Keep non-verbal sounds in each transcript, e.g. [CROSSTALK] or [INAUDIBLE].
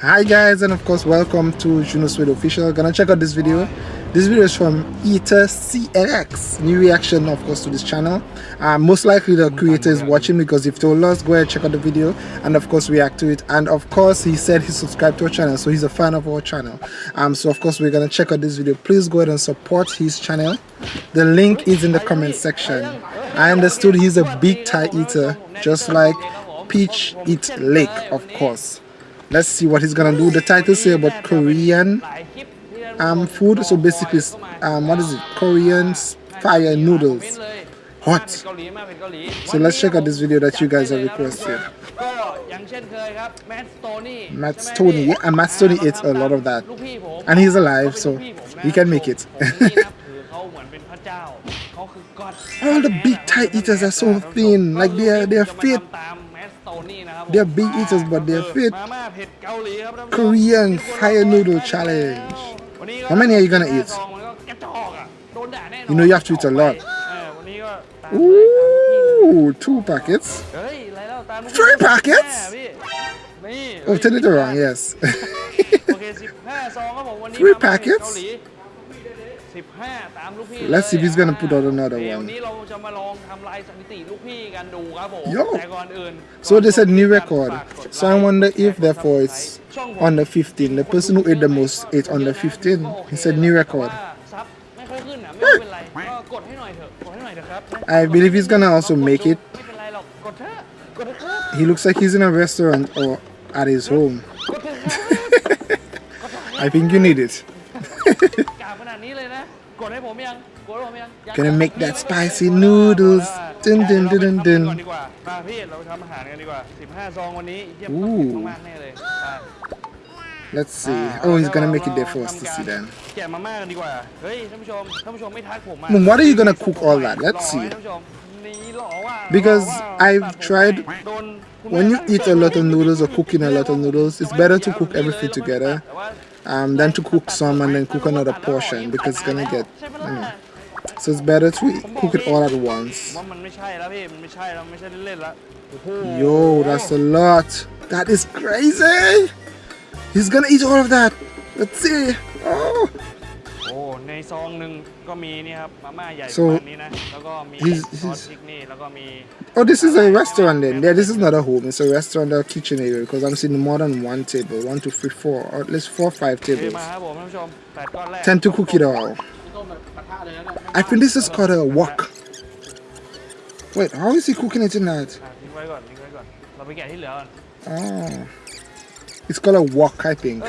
hi guys and of course welcome to Juno Suede official. Gonna check out this video. This video is from Eater CNX new reaction of course to this channel. Uh, most likely the creator is watching because if told us go ahead check out the video and of course react to it. And of course he said he subscribed to our channel so he's a fan of our channel. Um so of course we're gonna check out this video. Please go ahead and support his channel. The link is in the comment section. I understood he's a big Thai eater just like Peach Eat Laek of course let's see what he's gonna do. The title say about korean um food. So basically um what is it? Korean fire noodles. Hot. So let's check out this video that you guys have requested. Matt Stonie. Yeah and Matt Stonie eats a lot of that. And he's alive so he can make it. [LAUGHS] All the big Thai eaters are so thin. Like they're they're fit they're big eaters, but they're fit. Korean fire noodle challenge. How many are you gonna eat? You know you have to eat a lot. Ooh, two packets. Three packets? Oh, turn it around, yes. Three packets? Let's see if he's gonna put out another one Yo So they said new record So I wonder if therefore it's under 15 The person who ate the most ate under 15 He said new record I believe he's gonna also make it He looks like he's in a restaurant or at his home I think you need it Gonna make that spicy noodles. dun dun dun dun dun. Ooh. Let's see. Oh he's gonna make it there for us to see then. Mom, what are you gonna cook all that? Let's see. because I've tried when you eat a lot of noodles or cooking a lot of noodles it's better to cook everything together um, than to cook some and then cook another portion because it's gonna get you know, so it's better to cook it all at once. Yo that's a lot. That is crazy. He's gonna eat all of that. Let's see. Oh ซองหนึ่งก็มีนี่ครับมาม่าใหญ่ประมาณนี้นะแล้วก็มีซอสพริกนี่แล้วก็มี Oh this is a restaurant then yeah this is not a home it's a restaurant or kitchen area because I'm seeing more than one table one two three four or at least four five tables มาครับผมท่านผู้ชมแปดก้อนแรก tend to cook it all I think this is called a wok wait how is he cooking it in that ทิ้งไว้ก่อนทิ้งไว้ก่อนเราไปแกะที่เหลือก่อน oh it's called a wok, I think.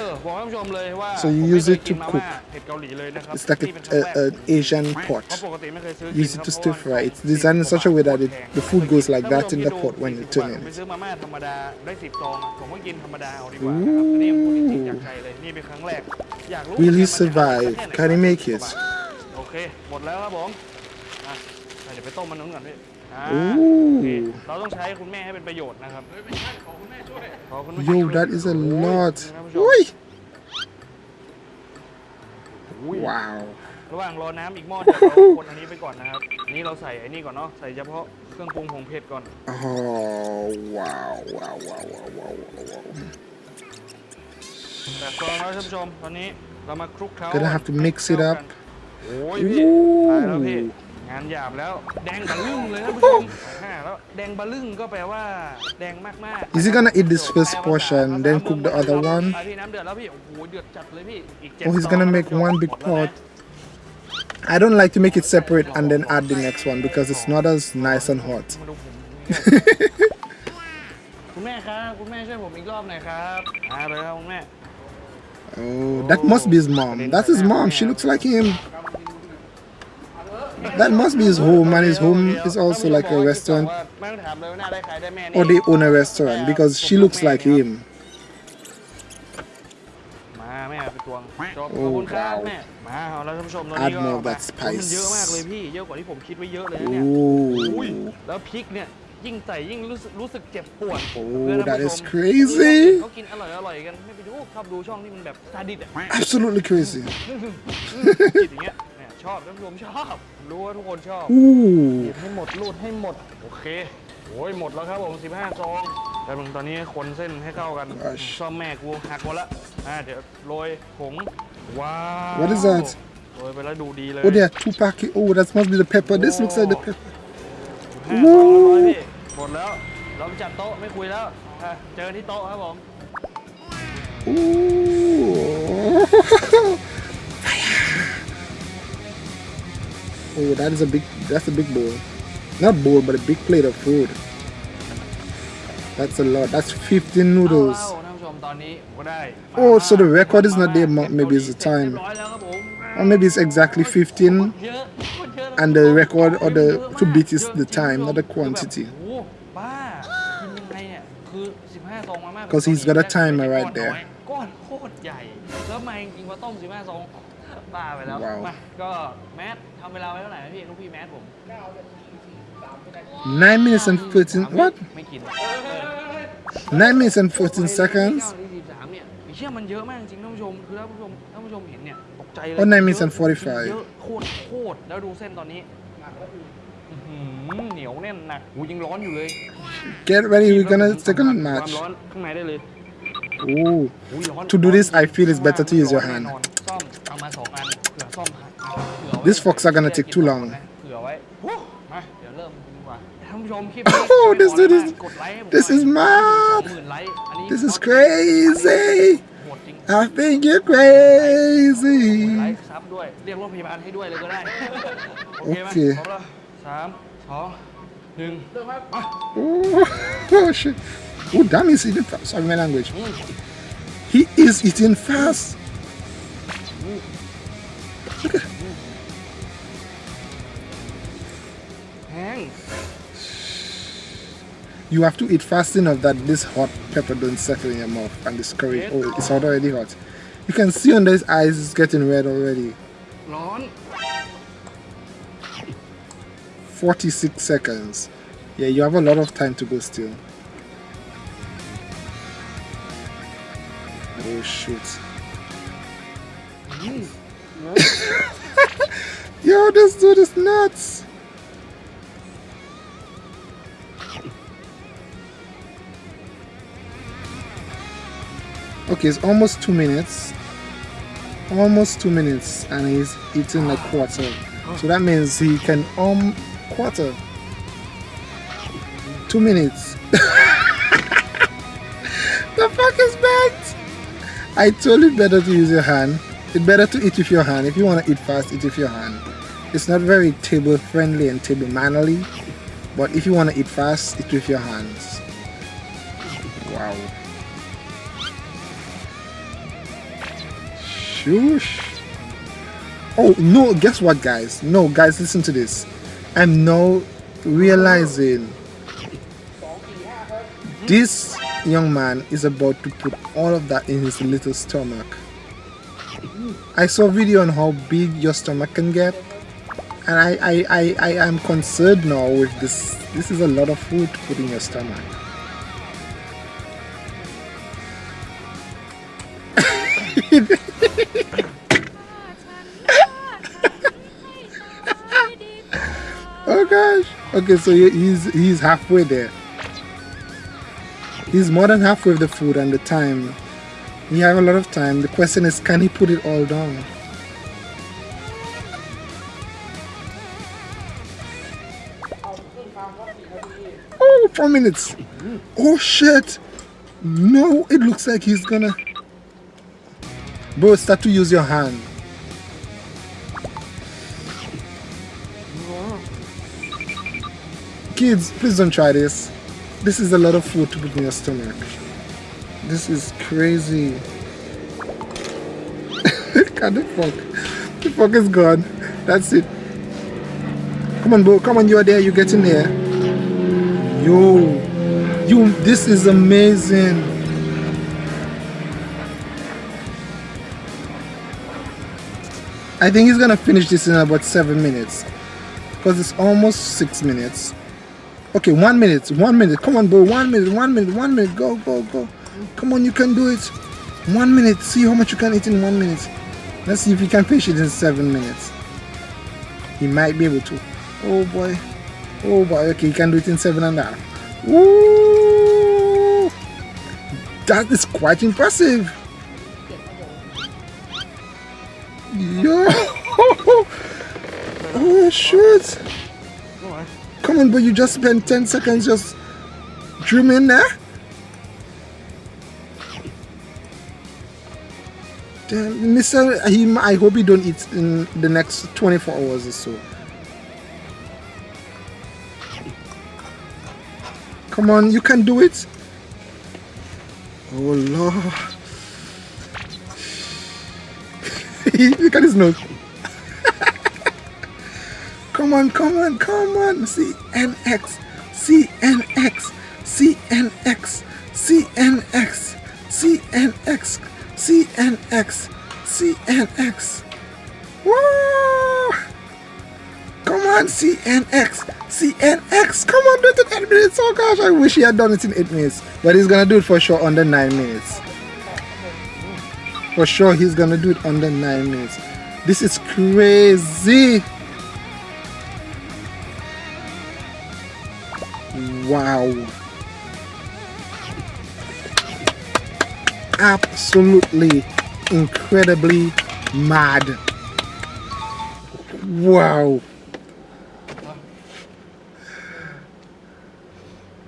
So you use it to cook. It's like an Asian pot. Use it to stir fry. It's designed in such a way that it, the food goes like that in the pot when you turn it. Ooh. Will he survive? Can he make it? โอเคหมดแล้วครับผมเดี๋ยวไปต้มมันนู้นก่อนพี่เราต้องใช้คุณแม่ให้เป็นประโยชน์นะครับ Yo that is a lot อุ้ย wow ระหว่างรอน้ำอีกหม้อเดียวเราคนอันนี้ไปก่อนนะครับนี้เราใส่ไอ้นี่ก่อนเนาะใส่เฉพาะเครื่องปรุงผงเผ็ดก่อน อ๋อ ว้าวว้าวว้าวว้าวว้าวว้าว แบบกรองแล้วท่านผู้ชมตอนนี้เรามาคลุกเคล้า gonna have to mix it up โอ้ยพี่ตายแล้วพี่ งานหยาบแล้วแดงบะลึงเลยนะผู้ชมแล้วแดงบะลึงก็แปลว่าแดงมากๆ Is he gonna eat this first portion then cook the other one พี่น้ำเดือดแล้วพี่โอ้โหเดือดจัดเลยพี่อีกเจ็ด Oh he's gonna make one big pot I don't like to make it separate and then add the next one because it's not as nice and hot [LAUGHS] คุณแม่ครับคุณแม่ช่วยผมอีกรอบหน่อยครับมาเลยครับคุณแม่ Oh that must be his mom that's his mom she looks like him that must be his home and his home is also like a restaurant or they own a restaurant because she looks like him oh wow add more of that spice ยิ่งใส่ยิ่งรู้สึกรู้สึกเจ็บปวด Oh that is crazy เขากินอร่อยอร่อยกันไม่ไปดูชอบดูช่องที่มันแบบซาดิสอะ Absolutely crazy [LAUGHS] อย่างเงี้ย ชอบท่านผู้ชมชอบ รู้ว่าทุกคนชอบหยิบให้หมดรูดให้หมด โอเคโอ้ยหมดแล้วครับผม 15ซองแต่มึงตอนนี้คนเส้นให้เข้ากัน Gosh. ซ่อมแม่กูหักหมดละอ่าเดี๋ยวโรยผงว้าว What is that? โรยไปแล้วดูดีเลย Oh, there are two packets. Oh, that must be the pepper. This looks like the pepper. ห้าสองร้อยพี่หมดแล้วเราไปจัดโต๊ะไม่คุยแล้วอะเจอที่โต๊ะครับผม Ooh. Oh, that is a big, that's a big bowl. Not bowl, but a big plate of food. That's a lot. That's 15 noodles. Oh, so the record is not the amount, maybe it's the time. Or maybe it's exactly 15. And the record or the to beat is the time, not the quantity. Because he's got a timer right there. บ้าไปแล้ว ว้าว มาก็แมททำเวลาไว้เท่าไหร่นะพี่ลูกพี่แมทผม 9 minutes and 14. What? ไม่กิน 9 minutes and 14 seconds? 43เนี่ยไอ้เชื่อมันเยอะมากจริงท่านผู้ชม คือท่านผู้ชมท่านผู้ชมเห็นเนี่ยตกใจเลย Oh, nine minutes เยอะ and 45 เยอะโคตรโคตรแล้วดูเส้นตอนนี้อื้อหือเหนียวแน่นหนักหูยังร้อนอยู่เลย Get ready, we're gonna take a ความ match. ร้อนข้างในได้เลย Ooh. อุ๊ยร้อน To do this, I feel it's ร้อน better to use your ร้อน hand. แน่นอน these forks are gonna take too long. [LAUGHS] Oh, this dude is, this is mad. This is crazy. I think you're crazy. [LAUGHS] Okay. Oh, [LAUGHS] oh, shit. Oh, damn, he's eating fast. Sorry, my language. He is eating fast. Look at you have to eat fast enough that this hot pepper don't settle in your mouth and this curry oh it's hot already hot. You can see on his eyes it's getting red already. 46 seconds. Yeah you have a lot of time to go still. Oh shoot. [LAUGHS] Yo this dude is nuts. Okay, it's almost two minutes. Almost two minutes, and he's eating a quarter. So that means he can um quarter. Two minutes. [LAUGHS] the fuck is that? I told you better to use your hand. It's better to eat with your hand. If you want to eat fast, eat with your hand. It's not very table friendly and table mannerly, but if you want to eat fast, eat with your hands. Wow. Shoosh. Oh no, guess what guys? No guys listen to this. I'm now realizing this young man is about to put all of that in his little stomach. I saw a video on how big your stomach can get and I, I, I, I am concerned now with this. This is a lot of food to put in your stomach. Okay, so he's he's halfway there. He's more than halfway with the food and the time. He have a lot of time. The question is, can he put it all down? Oh, four minutes. Oh shit. No, it looks like he's gonna. Bro, start to use your hand. Kids, please don't try this. This is a lot of food to put in your stomach. This is crazy. [LAUGHS] God, the fuck. The fuck is gone. That's it. Come on, bro. Come on, you're there. You're getting there. Yo. You, this is amazing. I think he's gonna finish this in about seven minutes. Because it's almost six minutes. Okay, one minute, one minute. Come on, bro. One minute, one minute, one minute. Go, go, go. Come on, you can do it. One minute. See how much you can eat in one minute. Let's see if he can finish it in seven minutes. He might be able to. Oh boy. Oh boy. Okay, he can do it in seven and a half. Woo! That is quite impressive. Yo! [LAUGHS] Oh shoot! But you just spent 10 seconds just dreaming eh? there? Damn, Mr. Him, I hope he don't eat in the next 24 hours or so. Come on, you can do it. Oh Lord. [LAUGHS] Look at his nose. Come on, come on, come on. CNX, CNX, CNX, CNX, CNX, CNX, CNX. Woo! Come on, CNX, CNX. Come on, do it in 8 minutes. Oh gosh, I wish he had done it in 8 minutes. But he's gonna do it for sure under 9 minutes. For sure, he's gonna do it under 9 minutes. This is crazy. Wow. Absolutely, incredibly mad. Wow.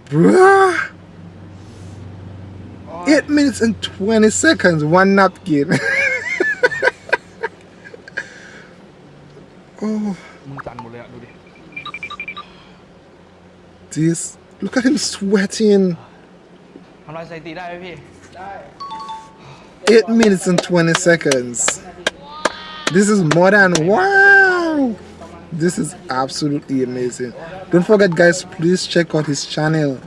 Bruh. Eight minutes and 20 seconds, one napkin. [LAUGHS] oh. This Look at him sweating. Eight minutes and 20 seconds. This is more than wow. This is absolutely amazing. Don't forget guys, please check out his channel.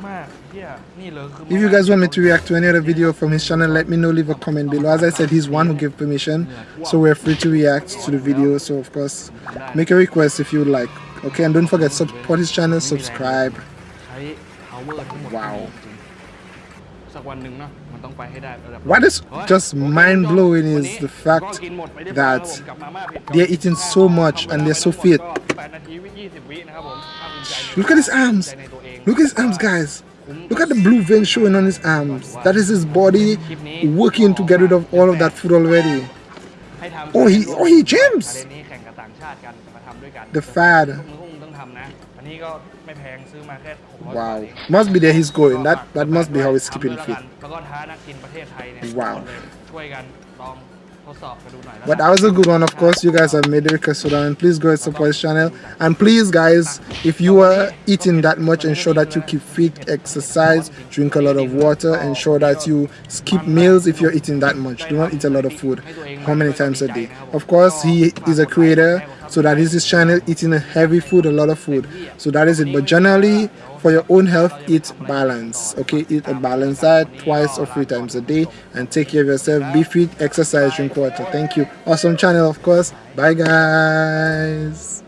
If you guys want me to react to any other video from his channel, let me know, leave a comment below. As I said, he's one who gave permission, so we're free to react to the video. So of course, make a request if you would like. Okay, and don't forget, support his channel, subscribe ใช้ power ทั้งหมด ว้าว จริงสักวันหนึ่งเนาะมันต้องไปให้ได้ระดับ What is just mind blowing is the fact that they're eating so much and they're so fit. 8นาทีวิ20วินะครับผมภาคภูมิใจใน Look at his arms. ในตัวเอง Look at his arms, guys. Look at the blue vein showing on his arms. That is his body working to get rid of all of that food already. ให้ทำ Oh, he oh he gyms. ประเด็นนี้แข่งกับต่างชาติกันมาทำด้วยกัน The fad. นะ อันนี้ก็ไม่แพงซื้อมาแค่600 Wow. บาทเอง Must be there he's going. That that must be how he's keeping fit. แล้วก็ท้านักกินประเทศไทยเนี่ย Wow. ช่วยกันลองทดสอบกันดูหน่อยแล้ว But that was a good one, of course. You guys have made the request for that, and please go and support his channel. And please, guys, if you are eating that much, ensure that you keep fit, exercise, drink a lot of water, ensure that you skip meals if you're eating that much. Do not eat a lot of food. How many times a day? Of course, he is a creator, so that is this channel, eating a heavy food, a lot of food. So that is it. But generally, for your own health, eat balance. Okay, eat a balanced diet twice or three times a day, and take care of yourself. Be fit, exercise, drink water. Thank you. Awesome channel, of course. Bye, guys.